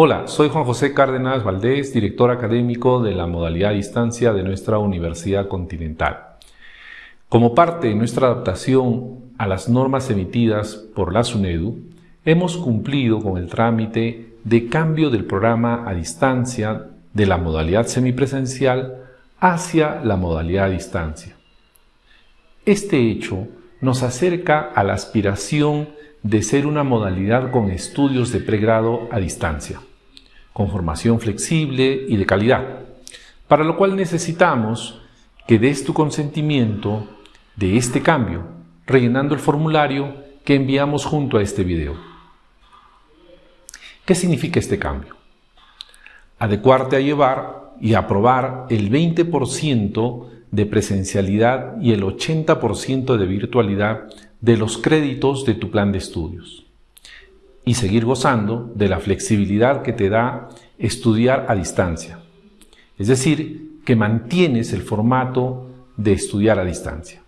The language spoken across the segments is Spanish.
Hola, soy Juan José Cárdenas Valdés, director académico de la modalidad a distancia de nuestra Universidad Continental. Como parte de nuestra adaptación a las normas emitidas por la SUNEDU, hemos cumplido con el trámite de cambio del programa a distancia de la modalidad semipresencial hacia la modalidad a distancia. Este hecho nos acerca a la aspiración de ser una modalidad con estudios de pregrado a distancia con formación flexible y de calidad, para lo cual necesitamos que des tu consentimiento de este cambio, rellenando el formulario que enviamos junto a este video. ¿Qué significa este cambio? Adecuarte a llevar y aprobar el 20% de presencialidad y el 80% de virtualidad de los créditos de tu plan de estudios y seguir gozando de la flexibilidad que te da estudiar a distancia. Es decir, que mantienes el formato de estudiar a distancia.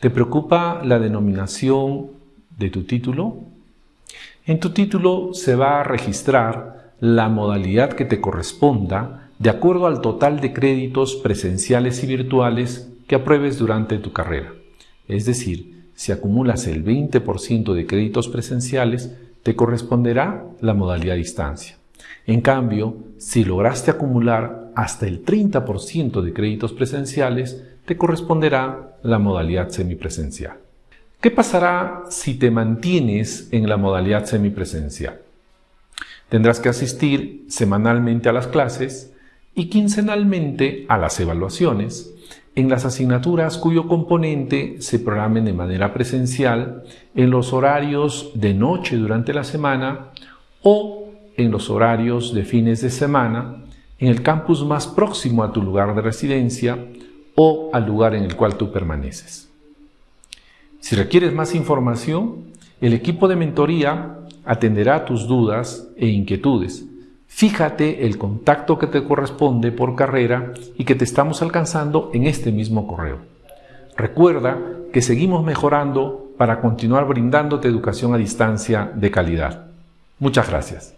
¿Te preocupa la denominación de tu título? En tu título se va a registrar la modalidad que te corresponda de acuerdo al total de créditos presenciales y virtuales que apruebes durante tu carrera. Es decir, si acumulas el 20% de créditos presenciales, te corresponderá la modalidad distancia. En cambio, si lograste acumular hasta el 30% de créditos presenciales, te corresponderá la modalidad semipresencial. ¿Qué pasará si te mantienes en la modalidad semipresencial? Tendrás que asistir semanalmente a las clases y quincenalmente a las evaluaciones en las asignaturas cuyo componente se programen de manera presencial en los horarios de noche durante la semana o en los horarios de fines de semana en el campus más próximo a tu lugar de residencia o al lugar en el cual tú permaneces. Si requieres más información, el equipo de mentoría atenderá tus dudas e inquietudes Fíjate el contacto que te corresponde por carrera y que te estamos alcanzando en este mismo correo. Recuerda que seguimos mejorando para continuar brindándote educación a distancia de calidad. Muchas gracias.